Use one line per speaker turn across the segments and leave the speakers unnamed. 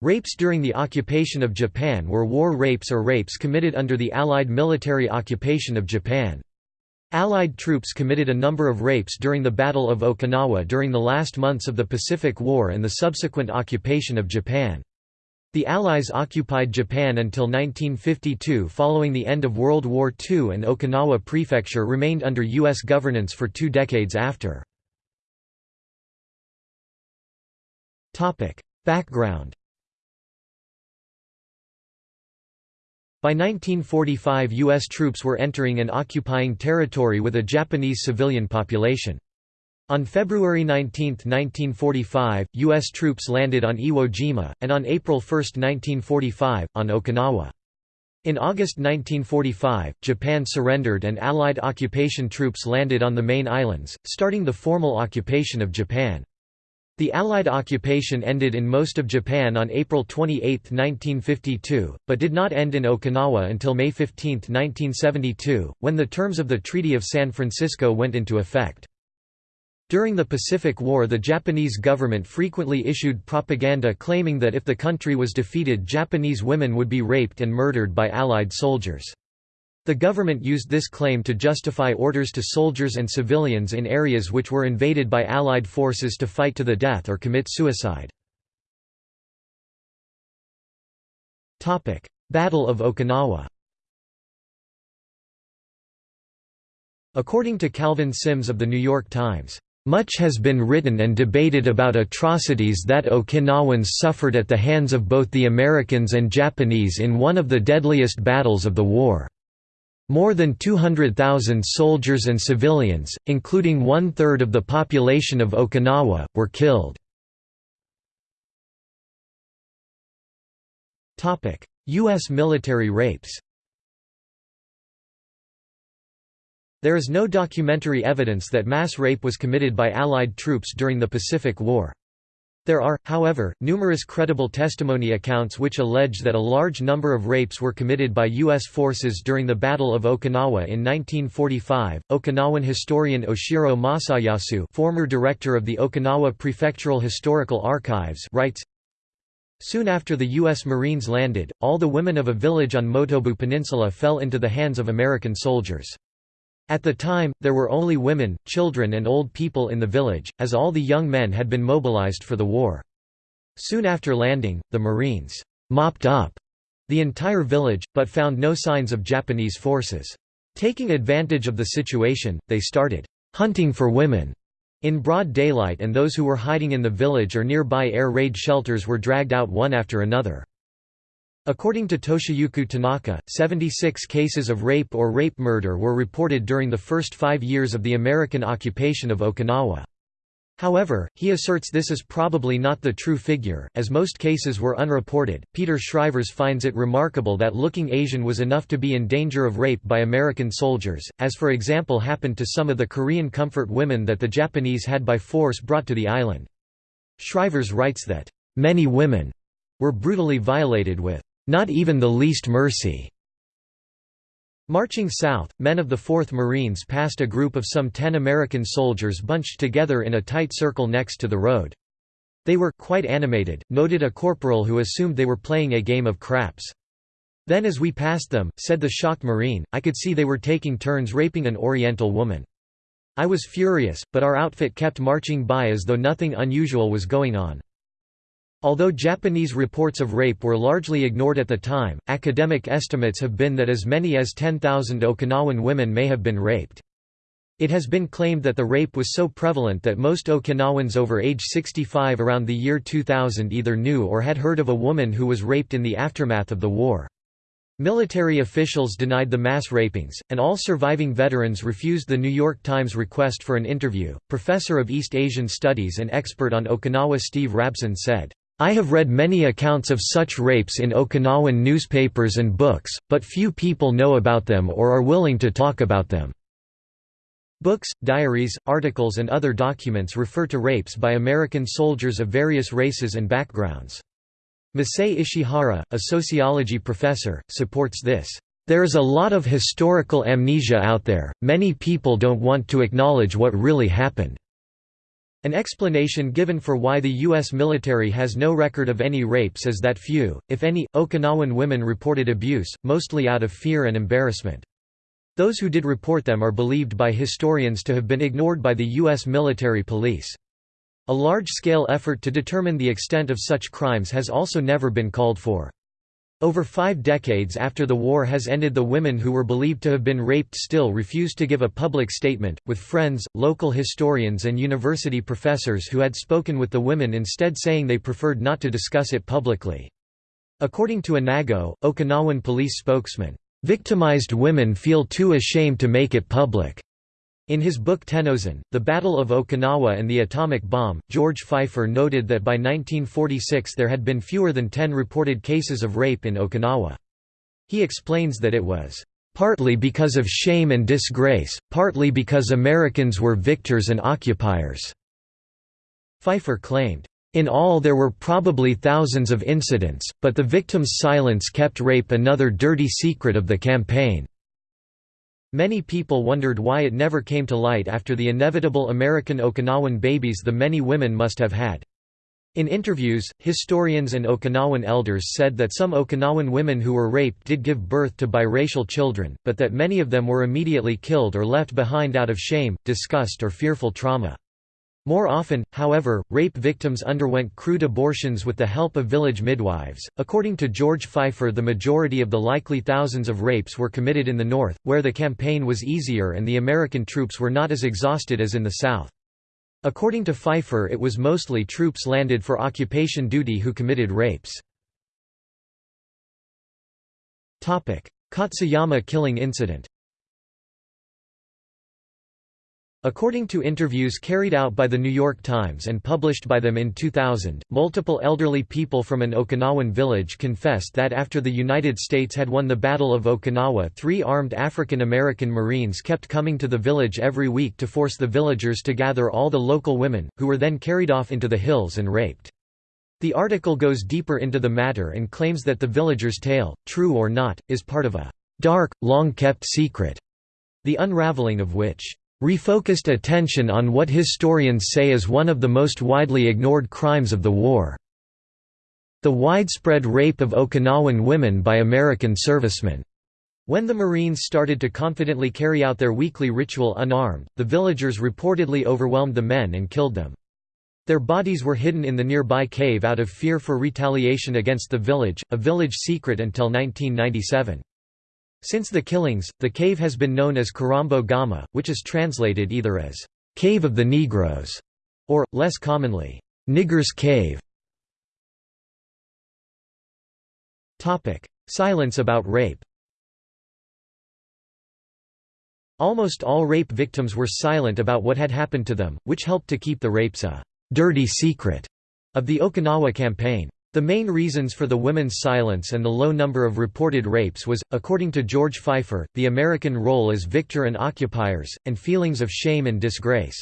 Rapes during the occupation of Japan were war rapes or rapes committed under the Allied military occupation of Japan. Allied troops committed a number of rapes during the Battle of Okinawa during the last months of the Pacific War and the subsequent occupation of Japan. The Allies occupied Japan until 1952 following the end of World War II and Okinawa Prefecture remained under U.S. governance for two decades after. Background By 1945 U.S. troops were entering and occupying territory with a Japanese civilian population. On February 19, 1945, U.S. troops landed on Iwo Jima, and on April 1, 1945, on Okinawa. In August 1945, Japan surrendered and Allied occupation troops landed on the main islands, starting the formal occupation of Japan. The Allied occupation ended in most of Japan on April 28, 1952, but did not end in Okinawa until May 15, 1972, when the terms of the Treaty of San Francisco went into effect. During the Pacific War the Japanese government frequently issued propaganda claiming that if the country was defeated Japanese women would be raped and murdered by Allied soldiers. The government used this claim to justify orders to soldiers and civilians in areas which were invaded by Allied forces to fight to the death or commit suicide. Battle of Okinawa According to Calvin Sims of The New York Times, "...much has been written and debated about atrocities that Okinawans suffered at the hands of both the Americans and Japanese in one of the deadliest battles of the war." More than 200,000 soldiers and civilians, including one-third of the population of Okinawa, were killed. U.S. military rapes There is no documentary evidence that mass rape was committed by Allied troops during the Pacific War. There are, however, numerous credible testimony accounts which allege that a large number of rapes were committed by U.S. forces during the Battle of Okinawa in 1945. Okinawan historian Oshiro Masayasu, former director of the Okinawa Prefectural Historical Archives, writes, Soon after the U.S. Marines landed, all the women of a village on Motobu Peninsula fell into the hands of American soldiers. At the time, there were only women, children and old people in the village, as all the young men had been mobilized for the war. Soon after landing, the Marines «mopped up» the entire village, but found no signs of Japanese forces. Taking advantage of the situation, they started «hunting for women» in broad daylight and those who were hiding in the village or nearby air raid shelters were dragged out one after another. According to Toshiyuki Tanaka, 76 cases of rape or rape murder were reported during the first five years of the American occupation of Okinawa. However, he asserts this is probably not the true figure, as most cases were unreported. Peter Schrijvers finds it remarkable that looking Asian was enough to be in danger of rape by American soldiers, as for example happened to some of the Korean comfort women that the Japanese had by force brought to the island. Schrijvers writes that, many women were brutally violated with not even the least mercy. Marching south, men of the 4th Marines passed a group of some ten American soldiers bunched together in a tight circle next to the road. They were quite animated, noted a corporal who assumed they were playing a game of craps. Then as we passed them, said the shocked Marine, I could see they were taking turns raping an Oriental woman. I was furious, but our outfit kept marching by as though nothing unusual was going on. Although Japanese reports of rape were largely ignored at the time, academic estimates have been that as many as 10,000 Okinawan women may have been raped. It has been claimed that the rape was so prevalent that most Okinawans over age 65 around the year 2000 either knew or had heard of a woman who was raped in the aftermath of the war. Military officials denied the mass rapings, and all surviving veterans refused the New York Times request for an interview. Professor of East Asian Studies and expert on Okinawa Steve Rabson said, I have read many accounts of such rapes in Okinawan newspapers and books, but few people know about them or are willing to talk about them. Books, diaries, articles and other documents refer to rapes by American soldiers of various races and backgrounds. Masae Ishihara, a sociology professor, supports this. There is a lot of historical amnesia out there, many people don't want to acknowledge what really happened. An explanation given for why the U.S. military has no record of any rapes is that few, if any, Okinawan women reported abuse, mostly out of fear and embarrassment. Those who did report them are believed by historians to have been ignored by the U.S. military police. A large-scale effort to determine the extent of such crimes has also never been called for. Over five decades after the war has ended the women who were believed to have been raped still refused to give a public statement, with friends, local historians and university professors who had spoken with the women instead saying they preferred not to discuss it publicly. According to Inago, Okinawan police spokesman, "...victimized women feel too ashamed to make it public." In his book Tennozan, The Battle of Okinawa and the Atomic Bomb, George Feifer noted that by 1946 there had been fewer than 10 reported cases of rape in Okinawa. He explains that it was, "...partly because of shame and disgrace, partly because Americans were victors and occupiers." Feifer claimed, in all there were probably thousands of incidents, but the victim's silence kept rape another dirty secret of the campaign. Many people wondered why it never came to light after the inevitable American Okinawan babies the many women must have had. In interviews, historians and Okinawan elders said that some Okinawan women who were raped did give birth to biracial children, but that many of them were immediately killed or left behind out of shame, disgust or fearful trauma. More often, however, rape victims underwent crude abortions with the help of village midwives. According to George Feifer, the majority of the likely thousands of rapes were committed in the North, where the campaign was easier and the American troops were not as exhausted as in the South. According to Feifer, it was mostly troops landed for occupation duty who committed rapes. Katsuyama killing incident According to interviews carried out by The New York Times and published by them in 2000, multiple elderly people from an Okinawan village confessed that after the United States had won the Battle of Okinawa three armed African American Marines kept coming to the village every week to force the villagers to gather all the local women, who were then carried off into the hills and raped. The article goes deeper into the matter and claims that the villagers' tale, true or not, is part of a dark, long-kept secret, the unraveling of which refocused attention on what historians say is one of the most widely ignored crimes of the war. The widespread rape of Okinawan women by American servicemen. When the Marines started to confidently carry out their weekly ritual unarmed, the villagers reportedly overwhelmed the men and killed them. Their bodies were hidden in the nearby cave out of fear for retaliation against the village, a village secret until 1997. Since the killings, the cave has been known as Karambo Gama, which is translated either as «Cave of the Negroes» or, less commonly, «Niggers' Cave». Silence about rape Almost all rape victims were silent about what had happened to them, which helped to keep the rapes a «dirty secret» of the Okinawa campaign. The main reasons for the women's silence and the low number of reported rapes was, according to George Feifer, the American role as victor and occupiers, and feelings of shame and disgrace.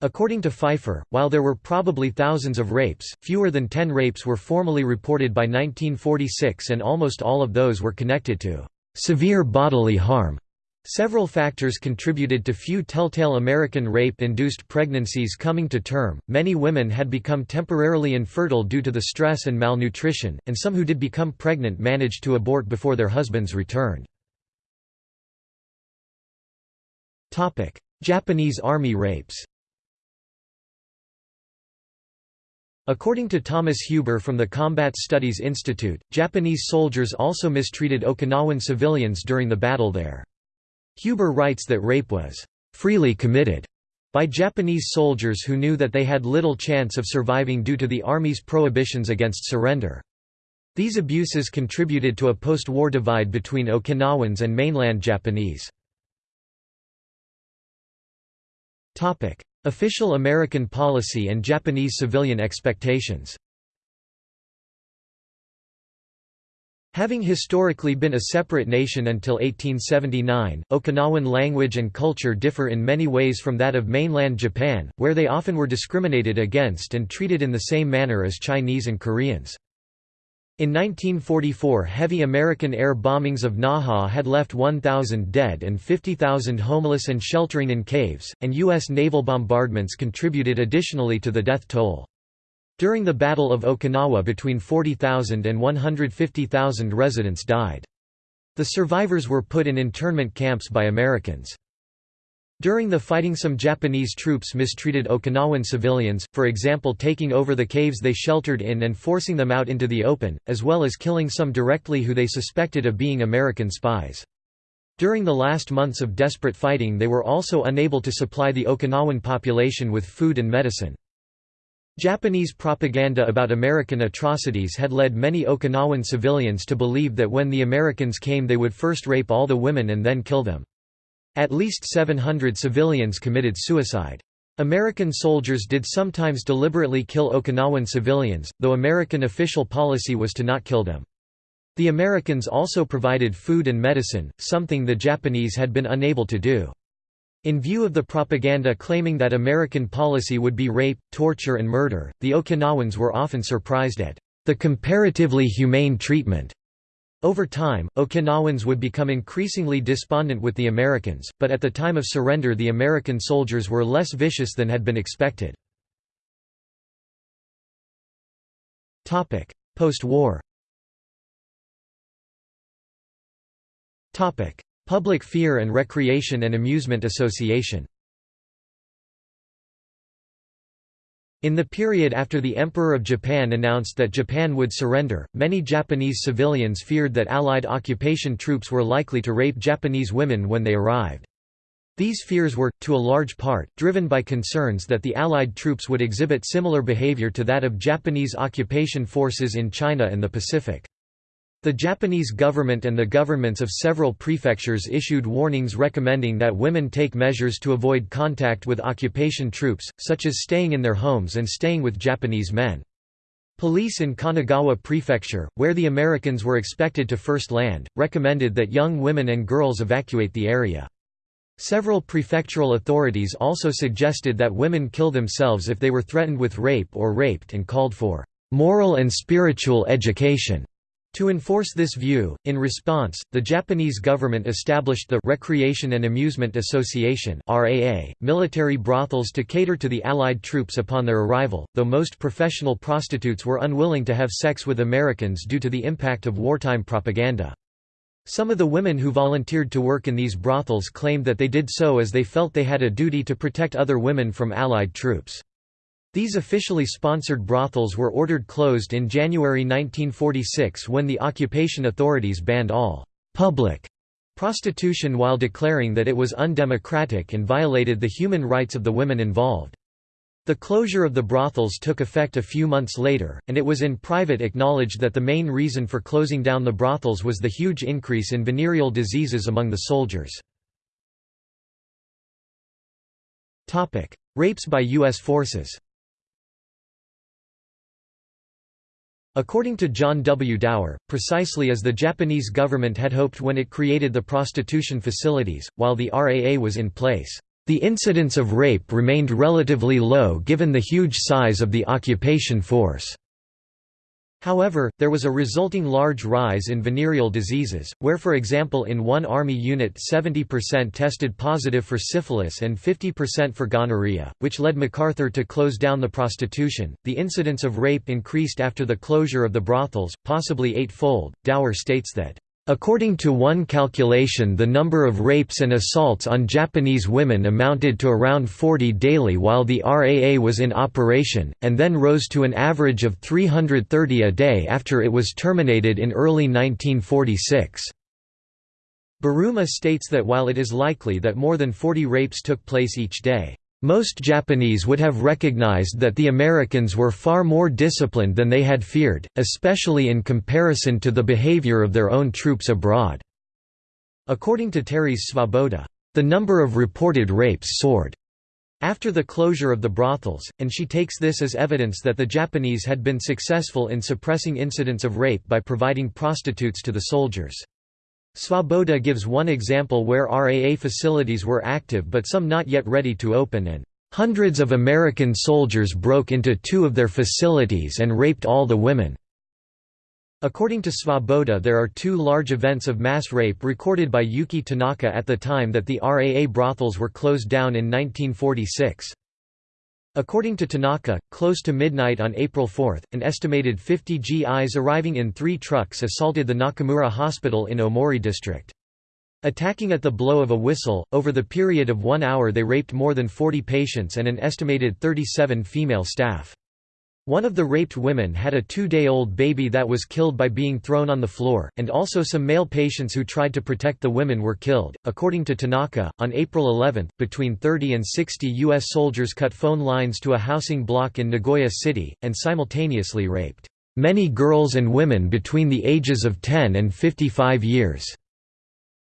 According to Feifer, while there were probably thousands of rapes, fewer than ten rapes were formally reported by 1946 and almost all of those were connected to severe bodily harm. Several factors contributed to few telltale American rape-induced pregnancies coming to term, many women had become temporarily infertile due to the stress and malnutrition, and some who did become pregnant managed to abort before their husbands returned. Japanese Army rapes According to Thomas Huber from the Combat Studies Institute, Japanese soldiers also mistreated Okinawan civilians during the battle there. Huber writes that rape was freely committed by Japanese soldiers who knew that they had little chance of surviving due to the Army's prohibitions against surrender. These abuses contributed to a post-war divide between Okinawans and mainland Japanese. Official American policy and Japanese civilian expectations Having historically been a separate nation until 1879, Okinawan language and culture differ in many ways from that of mainland Japan, where they often were discriminated against and treated in the same manner as Chinese and Koreans. In 1944 heavy American air bombings of Naha had left 1,000 dead and 50,000 homeless and sheltering in caves, and U.S. naval bombardments contributed additionally to the death toll. During the Battle of Okinawa between 40,000 and 150,000 residents died. The survivors were put in internment camps by Americans. During the fighting some Japanese troops mistreated Okinawan civilians, for example taking over the caves they sheltered in and forcing them out into the open, as well as killing some directly who they suspected of being American spies. During the last months of desperate fighting they were also unable to supply the Okinawan population with food and medicine. Japanese propaganda about American atrocities had led many Okinawan civilians to believe that when the Americans came they would first rape all the women and then kill them. At least 700 civilians committed suicide. American soldiers did sometimes deliberately kill Okinawan civilians, though American official policy was to not kill them. The Americans also provided food and medicine, something the Japanese had been unable to do. In view of the propaganda claiming that American policy would be rape, torture and murder, the Okinawans were often surprised at the comparatively humane treatment over time, Okinawans would become increasingly despondent with the Americans, but at the time of surrender the American soldiers were less vicious than had been expected. Post-war Public Fear and Recreation and Amusement Association In the period after the Emperor of Japan announced that Japan would surrender, many Japanese civilians feared that Allied occupation troops were likely to rape Japanese women when they arrived. These fears were, to a large part, driven by concerns that the Allied troops would exhibit similar behavior to that of Japanese occupation forces in China and the Pacific. The Japanese government and the governments of several prefectures issued warnings recommending that women take measures to avoid contact with occupation troops, such as staying in their homes and staying with Japanese men. Police in Kanagawa Prefecture, where the Americans were expected to first land, recommended that young women and girls evacuate the area. Several prefectural authorities also suggested that women kill themselves if they were threatened with rape or raped and called for moral and spiritual education. To enforce this view, in response, the Japanese government established the Recreation and Amusement Association (RAA), military brothels to cater to the Allied troops upon their arrival, though most professional prostitutes were unwilling to have sex with Americans due to the impact of wartime propaganda. Some of the women who volunteered to work in these brothels claimed that they did so as they felt they had a duty to protect other women from Allied troops. These officially sponsored brothels were ordered closed in January 1946 when the occupation authorities banned all «public» prostitution while declaring that it was undemocratic and violated the human rights of the women involved. The closure of the brothels took effect a few months later, and it was in private acknowledged that the main reason for closing down the brothels was the huge increase in venereal diseases among the soldiers. Rapes by U.S. forces According to John W. Dower, precisely as the Japanese government had hoped when it created the prostitution facilities, while the RAA was in place, "...the incidence of rape remained relatively low given the huge size of the occupation force." However, there was a resulting large rise in venereal diseases, where for example in one Army unit 70% tested positive for syphilis and 50% for gonorrhea, which led MacArthur to close down the prostitution. The incidence of rape increased after the closure of the brothels, possibly eightfold. Dower states that According to one calculation the number of rapes and assaults on Japanese women amounted to around 40 daily while the RAA was in operation, and then rose to an average of 330 a day after it was terminated in early 1946. Buruma states that while it is likely that more than 40 rapes took place each day, most Japanese would have recognized that the Americans were far more disciplined than they had feared, especially in comparison to the behavior of their own troops abroad. According to Terese Svoboda, the number of reported rapes soared after the closure of the brothels, and she takes this as evidence that the Japanese had been successful in suppressing incidents of rape by providing prostitutes to the soldiers. Svoboda gives one example where RAA facilities were active but some not yet ready to open and Hundreds of American soldiers broke into two of their facilities and raped all the women. According to Svoboda there are two large events of mass rape recorded by Yuki Tanaka at the time that the RAA brothels were closed down in 1946. According to Tanaka, close to midnight on April 4, an estimated 50 GIs arriving in three trucks assaulted the Nakamura Hospital in Omori district. Attacking at the blow of a whistle, over the period of one hour they raped more than 40 patients and an estimated 37 female staff. One of the raped women had a two-day-old baby that was killed by being thrown on the floor, and also some male patients who tried to protect the women were killed. According to Tanaka, on April 11, between 30 and 60 U.S. soldiers cut phone lines to a housing block in Nagoya City, and simultaneously raped many girls and women between the ages of 10 and 55 years.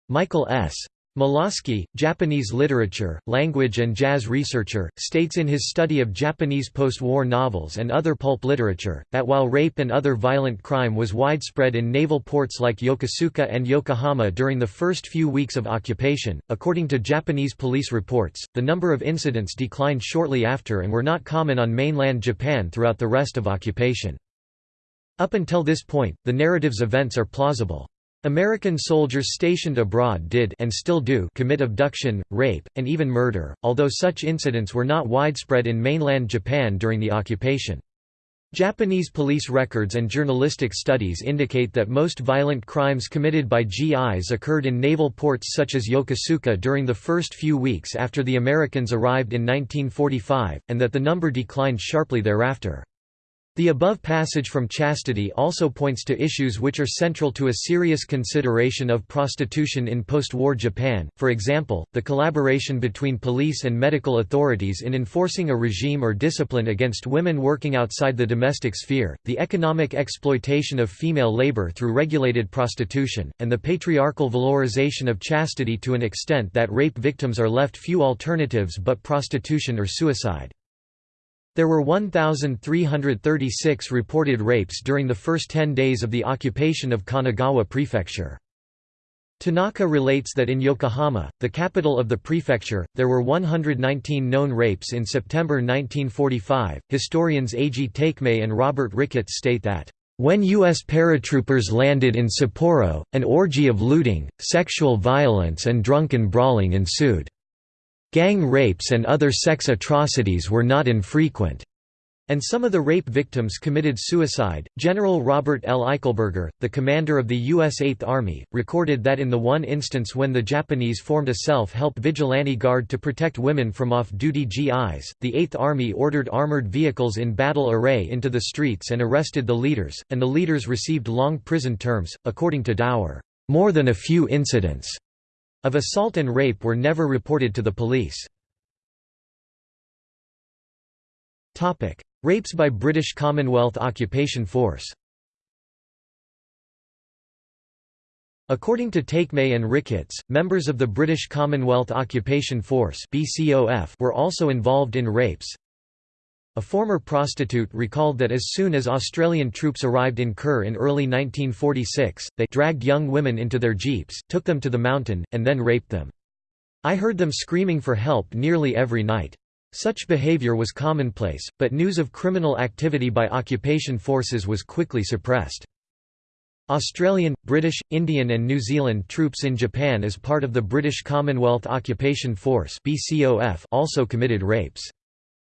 Michael S. Molasky, Japanese literature, language and jazz researcher, states in his study of Japanese post-war novels and other pulp literature, that while rape and other violent crime was widespread in naval ports like Yokosuka and Yokohama during the first few weeks of occupation, according to Japanese police reports, the number of incidents declined shortly after and were not common on mainland Japan throughout the rest of occupation. Up until this point, the narrative's events are plausible. American soldiers stationed abroad did and still do commit abduction, rape, and even murder, although such incidents were not widespread in mainland Japan during the occupation. Japanese police records and journalistic studies indicate that most violent crimes committed by GIs occurred in naval ports such as Yokosuka during the first few weeks after the Americans arrived in 1945, and that the number declined sharply thereafter. The above passage from Chastity also points to issues which are central to a serious consideration of prostitution in post-war Japan, for example, the collaboration between police and medical authorities in enforcing a regime or discipline against women working outside the domestic sphere, the economic exploitation of female labor through regulated prostitution, and the patriarchal valorization of chastity to an extent that rape victims are left few alternatives but prostitution or suicide. There were 1,336 reported rapes during the first 10 days of the occupation of Kanagawa Prefecture. Tanaka relates that in Yokohama, the capital of the prefecture, there were 119 known rapes in September 1945. Historians A.G. Takemae and Robert Ricketts state that, when U.S. paratroopers landed in Sapporo, an orgy of looting, sexual violence, and drunken brawling ensued. Gang rapes and other sex atrocities were not infrequent. And some of the rape victims committed suicide. General Robert L. Eichelberger, the commander of the U.S. Eighth Army, recorded that in the one instance when the Japanese formed a self-help vigilante guard to protect women from off-duty GIs, the Eighth Army ordered armored vehicles in battle array into the streets and arrested the leaders, and the leaders received long prison terms, according to Dower. More than a few incidents of assault and rape were never reported to the police. Rapes by British Commonwealth Occupation Force According to Takemae and Ricketts, members of the British Commonwealth Occupation Force were also involved in rapes, a former prostitute recalled that as soon as Australian troops arrived in Kure in early 1946, they dragged young women into their jeeps, took them to the mountain, and then raped them. I heard them screaming for help nearly every night. Such behaviour was commonplace, but news of criminal activity by occupation forces was quickly suppressed. Australian, British, Indian and New Zealand troops in Japan as part of the British Commonwealth Occupation Force also committed rapes.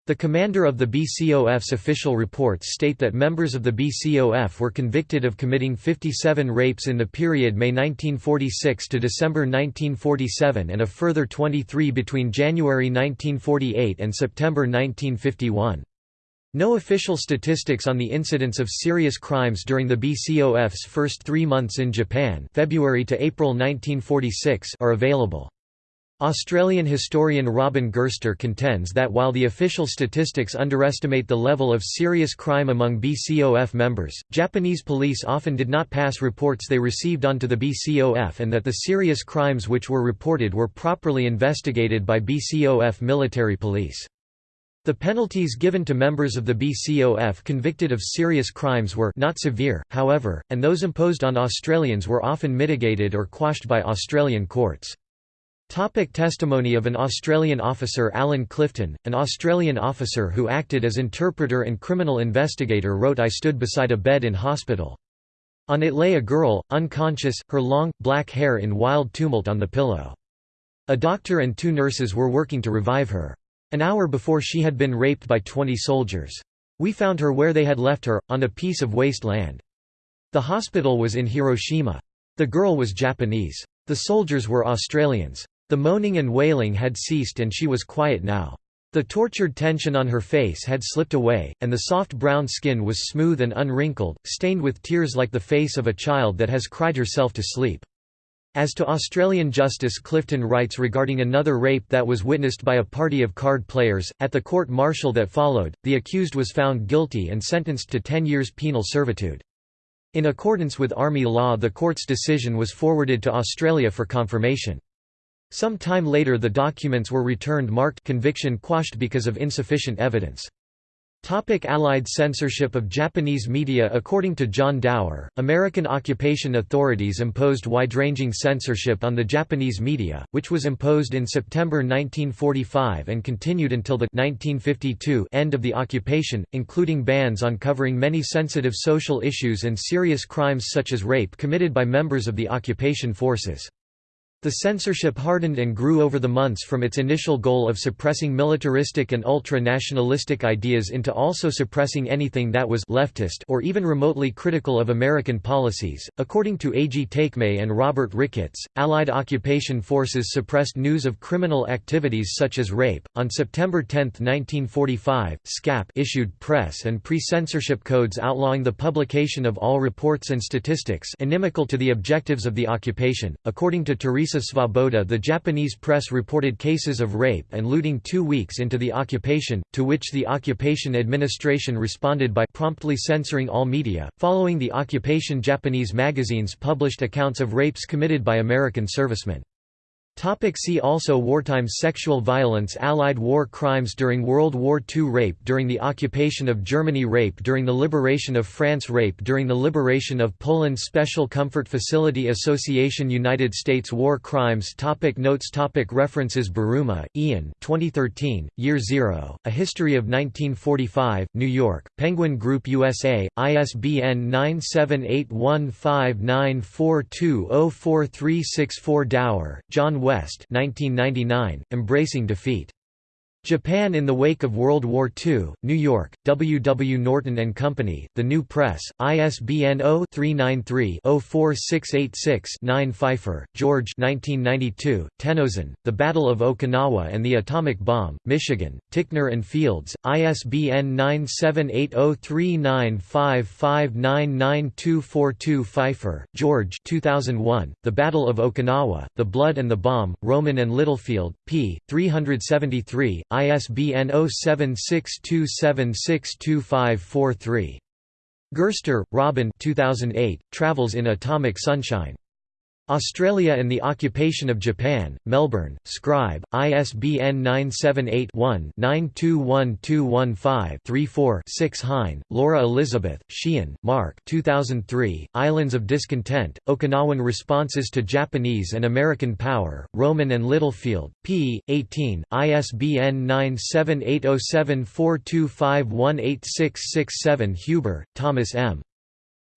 The commander of the BCOF's official reports state that members of the BCOF were convicted of committing 57 rapes in the period May 1946 to December 1947 and a further 23 between January 1948 and September 1951. No official statistics on the incidence of serious crimes during the BCOF's first three months in Japan February to April 1946 are available. Australian historian Robin Gerster contends that while the official statistics underestimate the level of serious crime among BCOF members, Japanese police often did not pass reports they received onto the BCOF and that the serious crimes which were reported were properly investigated by BCOF military police. The penalties given to members of the BCOF convicted of serious crimes were not severe, however, and those imposed on Australians were often mitigated or quashed by Australian courts. Topic testimony of an Australian officer Alan Clifton, an Australian officer who acted as interpreter and criminal investigator wrote I stood beside a bed in hospital. On it lay a girl, unconscious, her long, black hair in wild tumult on the pillow. A doctor and two nurses were working to revive her. An hour before she had been raped by 20 soldiers. We found her where they had left her, on a piece of waste land. The hospital was in Hiroshima. The girl was Japanese. The soldiers were Australians. The moaning and wailing had ceased and she was quiet now. The tortured tension on her face had slipped away, and the soft brown skin was smooth and unwrinkled, stained with tears like the face of a child that has cried herself to sleep. As to Australian Justice Clifton writes regarding another rape that was witnessed by a party of card players, at the court-martial that followed, the accused was found guilty and sentenced to 10 years penal servitude. In accordance with Army law the court's decision was forwarded to Australia for confirmation. Some time later the documents were returned marked conviction quashed because of insufficient evidence. Topic Allied censorship of Japanese media According to John Dower, American occupation authorities imposed wide-ranging censorship on the Japanese media, which was imposed in September 1945 and continued until the 1952 end of the occupation, including bans on covering many sensitive social issues and serious crimes such as rape committed by members of the occupation forces. The censorship hardened and grew over the months from its initial goal of suppressing militaristic and ultra-nationalistic ideas into also suppressing anything that was leftist or even remotely critical of American policies. According to A. G. Takemae and Robert Ricketts, Allied occupation forces suppressed news of criminal activities such as rape. On September 10, 1945, SCAP issued press and pre-censorship codes outlawing the publication of all reports and statistics inimical to the objectives of the occupation. According to Teresa Teresa Svoboda the Japanese press reported cases of rape and looting two weeks into the occupation, to which the occupation administration responded by promptly censoring all media. Following the occupation Japanese magazines published accounts of rapes committed by American servicemen. Topic see also Wartime sexual violence Allied war crimes during World War II Rape during the occupation of Germany Rape during the liberation of France Rape during the liberation of Poland Special Comfort Facility Association United States War Crimes topic Notes topic References Buruma, Ian 2013, Year Zero, A History of 1945, New York, Penguin Group USA, ISBN 9781594204364 Dower, John West 1999, Embracing Defeat. Japan in the Wake of World War II, New York, W. W. Norton & Company, The New Press, ISBN 0-393-04686-9 Feifer, George 1992, Tennozan, The Battle of Okinawa and the Atomic Bomb, Michigan, Ticknor and Fields, ISBN 9780395599242 Feifer, George 2001, The Battle of Okinawa, The Blood and the Bomb, Rowman and Littlefield, p. 373, ISBN 0762762543. Gerster, Robin 2008, Travels in Atomic Sunshine. Australia and the Occupation of Japan, Melbourne, Scribe, ISBN 978-1-921215-34-6 Hein, Laura Elizabeth, Sheehan, Mark 2003, Islands of Discontent, Okinawan Responses to Japanese and American Power, Rowman and Littlefield, p. 18, ISBN 9780742518667 Huber, Thomas M.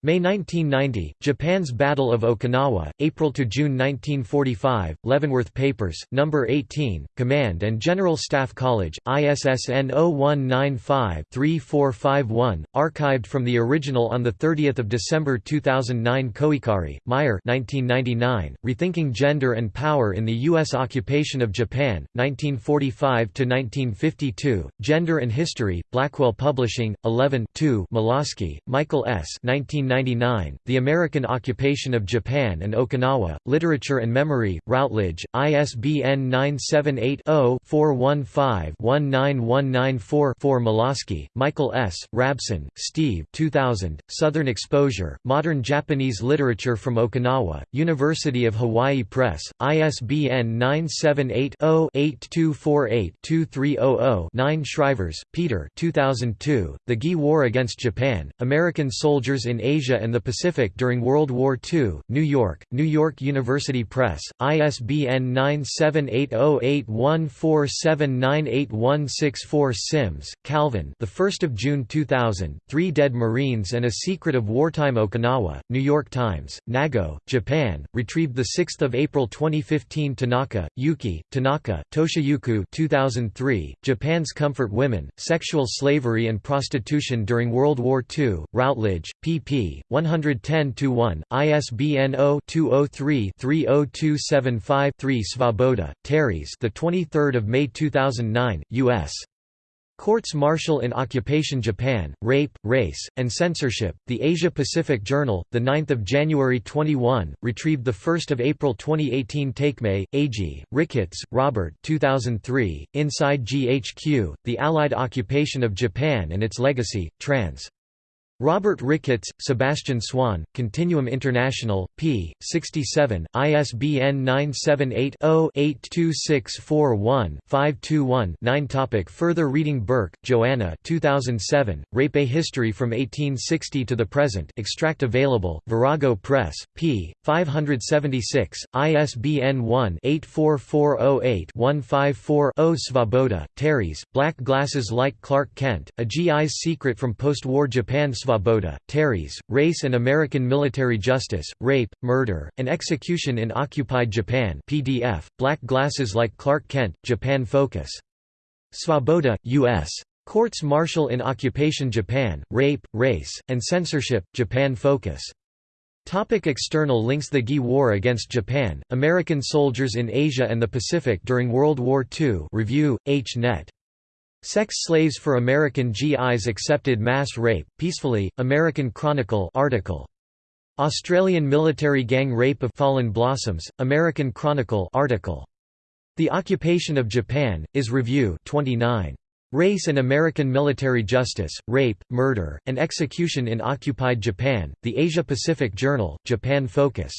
May 1990, Japan's Battle of Okinawa, April to June 1945, Leavenworth Papers, No. 18, Command and General Staff College, ISSN 0195-3451, archived from the original on 30 December 2009 Koikari, Mire 1999, Rethinking Gender and Power in the U.S. Occupation of Japan, 1945–1952, Gender and History, Blackwell Publishing, 11 2 Molasky, Michael S. 1999 1999, The American Occupation of Japan and Okinawa, Literature and Memory, Routledge, ISBN 978-0-415-19194-4 Molasky, Michael S., Rabson, Steve 2000, Southern Exposure, Modern Japanese Literature from Okinawa, University of Hawaii Press, ISBN 978-0-8248-2300-9 Schrijvers, Peter 2002, The Gi War Against Japan, American Soldiers in Asia Asia and the Pacific during World War II, New York, New York University Press, ISBN 9780814798164 Sims, Calvin the 1st of June 2000, Three Dead Marines and a Secret of Wartime Okinawa, New York Times, Nago, Japan, retrieved 6 April 2015 Tanaka, Yuki, Tanaka, Toshiyuki 2003, Japan's Comfort Women, Sexual Slavery and Prostitution During World War II, Routledge, pp. 110-1, ISBN 0-203-30275-3 Svoboda, Terese the 23rd of May 2009, U.S. Courts-martial in Occupation Japan, Rape, Race, and Censorship, The Asia-Pacific Journal, 9 January 21, retrieved 1 April 2018 Takemae, A.G., Ricketts, Robert 2003, Inside GHQ, The Allied Occupation of Japan and Its Legacy, trans. Robert Ricketts, Sebastian Swan, Continuum International, p. 67, ISBN 978-0-82641-521-9 Topic Further reading Bourke, Joanna 2007, Rape A History from 1860 to the Present extract available, Virago Press, p. 576, ISBN 1-84408-154-0 Svoboda, Terese, Black Glasses Like Clark Kent, A GI's Secret from Post-War Japan Svoboda, Terese, Race and American Military Justice, Rape, Murder, and Execution in Occupied Japan PDF, Black Glasses Like Clark Kent, Japan Focus. Svoboda, U.S. Courts Martial in Occupation Japan, Rape, Race, and Censorship, Japan Focus. Topic external links The GI War Against Japan, American Soldiers in Asia and the Pacific During World War II Review, H. Net. Sex Slaves for American GIs Accepted Mass Rape, Peacefully, American Chronicle article. Australian Military Gang Rape of Fallen Blossoms, American Chronicle article. The Occupation of Japan, is Review 29. Race and American Military Justice, Rape, Murder, and Execution in Occupied Japan, The Asia-Pacific Journal, Japan Focus.